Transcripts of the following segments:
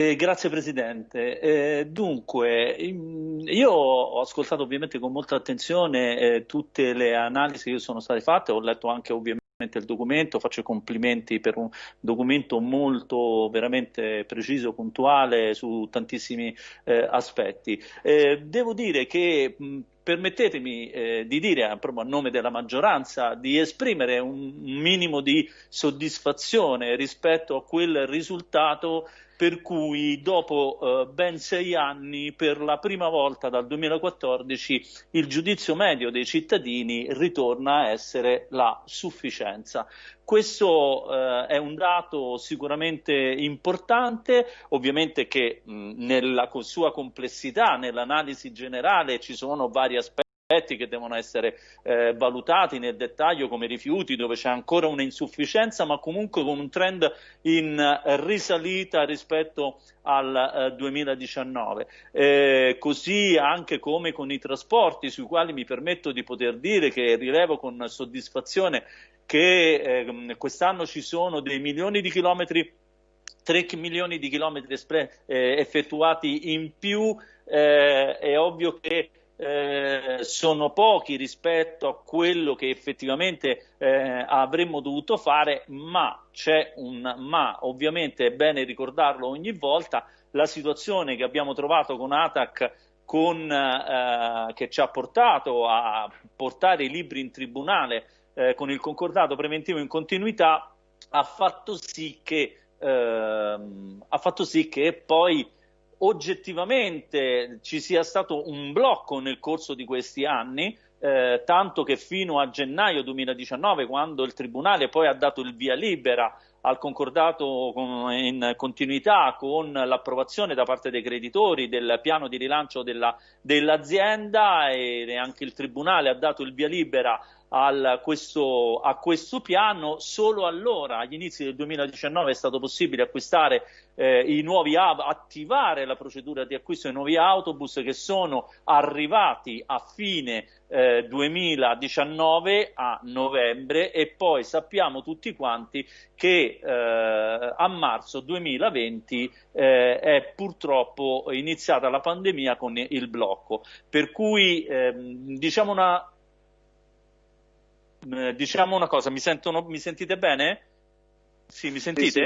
Eh, grazie Presidente. Eh, dunque, io ho ascoltato ovviamente con molta attenzione eh, tutte le analisi che sono state fatte, ho letto anche ovviamente il documento, faccio i complimenti per un documento molto veramente preciso, puntuale su tantissimi eh, aspetti. Eh, devo dire che mh, permettetemi eh, di dire, proprio a nome della maggioranza, di esprimere un minimo di soddisfazione rispetto a quel risultato per cui dopo eh, ben sei anni, per la prima volta dal 2014, il giudizio medio dei cittadini ritorna a essere la sufficienza. Questo eh, è un dato sicuramente importante, ovviamente che mh, nella sua complessità, nell'analisi generale ci sono vari aspetti che devono essere eh, valutati nel dettaglio come rifiuti dove c'è ancora un'insufficienza ma comunque con un trend in risalita rispetto al eh, 2019 eh, così anche come con i trasporti sui quali mi permetto di poter dire che rilevo con soddisfazione che eh, quest'anno ci sono dei milioni di chilometri 3 milioni di chilometri eh, effettuati in più eh, è ovvio che eh, sono pochi rispetto a quello che effettivamente eh, avremmo dovuto fare, ma c'è un ma, ovviamente è bene ricordarlo ogni volta, la situazione che abbiamo trovato con ATAC con, eh, che ci ha portato a portare i libri in tribunale eh, con il concordato preventivo in continuità ha fatto sì che, ehm, ha fatto sì che poi oggettivamente ci sia stato un blocco nel corso di questi anni, eh, tanto che fino a gennaio 2019, quando il Tribunale poi ha dato il via libera al concordato in continuità con l'approvazione da parte dei creditori del piano di rilancio dell'azienda e anche il Tribunale ha dato il via libera questo, a questo piano, solo allora, agli inizi del 2019, è stato possibile acquistare eh, i nuovi attivare la procedura di acquisto dei nuovi autobus che sono arrivati a fine eh, 2019 a novembre e poi sappiamo tutti quanti che eh, a marzo 2020 eh, è purtroppo iniziata la pandemia con il blocco per cui ehm, diciamo una eh, diciamo una cosa, mi, sentono, mi sentite bene? Sì, mi sentite?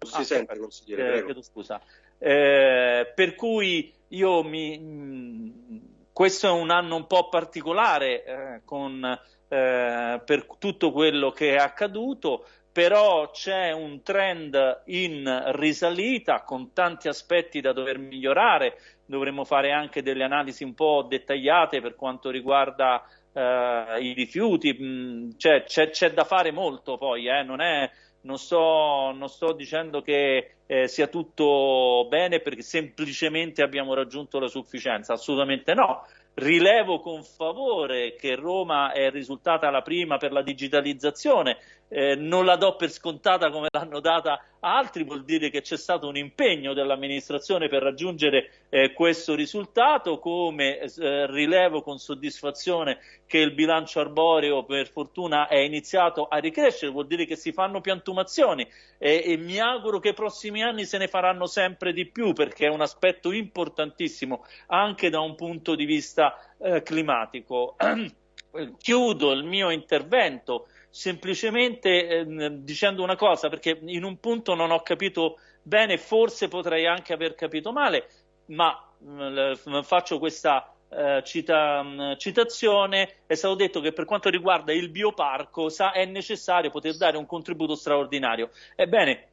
Sì, sì. Si ah, sente, consigliere, eh, chiedo scusa. Eh, per cui io mi... Mm, questo è un anno un po' particolare eh, con, eh, per tutto quello che è accaduto, però c'è un trend in risalita con tanti aspetti da dover migliorare, dovremmo fare anche delle analisi un po' dettagliate per quanto riguarda eh, i rifiuti, mh, cioè, c'è, c'è, da fare molto poi, eh, non, è, non, sto, non, sto, dicendo che eh, sia tutto bene perché semplicemente abbiamo raggiunto la sufficienza, assolutamente no. Rilevo con favore che Roma è risultata la prima per la digitalizzazione, eh, non la do per scontata come l'hanno data altri, vuol dire che c'è stato un impegno dell'amministrazione per raggiungere eh, questo risultato, come eh, rilevo con soddisfazione che il bilancio arboreo per fortuna è iniziato a ricrescere, vuol dire che si fanno piantumazioni e mi auguro che i prossimi anni se ne faranno sempre di più perché è un aspetto importantissimo anche da un punto di vista eh, climatico. Chiudo il mio intervento semplicemente eh, dicendo una cosa, perché in un punto non ho capito bene, forse potrei anche aver capito male, ma eh, faccio questa eh, cita, mm, citazione, è stato detto che per quanto riguarda il bioparco sa, è necessario poter dare un contributo straordinario. Ebbene,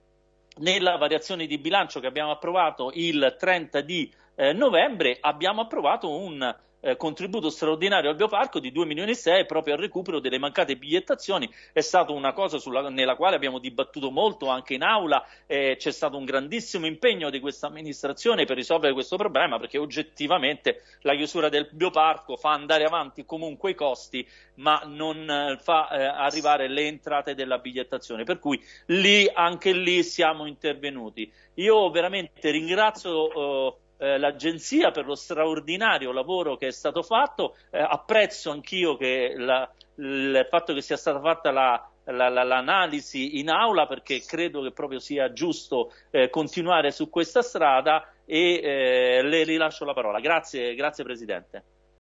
nella variazione di bilancio che abbiamo approvato il 30 di eh, novembre abbiamo approvato un eh, contributo straordinario al bioparco di 2 milioni e 6 proprio al recupero delle mancate bigliettazioni. È stata una cosa sulla, nella quale abbiamo dibattuto molto anche in aula, eh, c'è stato un grandissimo impegno di questa amministrazione per risolvere questo problema perché oggettivamente la chiusura del bioparco fa andare avanti comunque i costi ma non eh, fa eh, arrivare le entrate della bigliettazione. Per cui lì, anche lì siamo intervenuti. Io veramente ringrazio eh, l'agenzia per lo straordinario lavoro che è stato fatto. Eh, apprezzo anch'io il fatto che sia stata fatta la, l'analisi in aula perché credo che proprio sia giusto eh, continuare su questa strada e eh, le rilascio la parola. Grazie, grazie Presidente.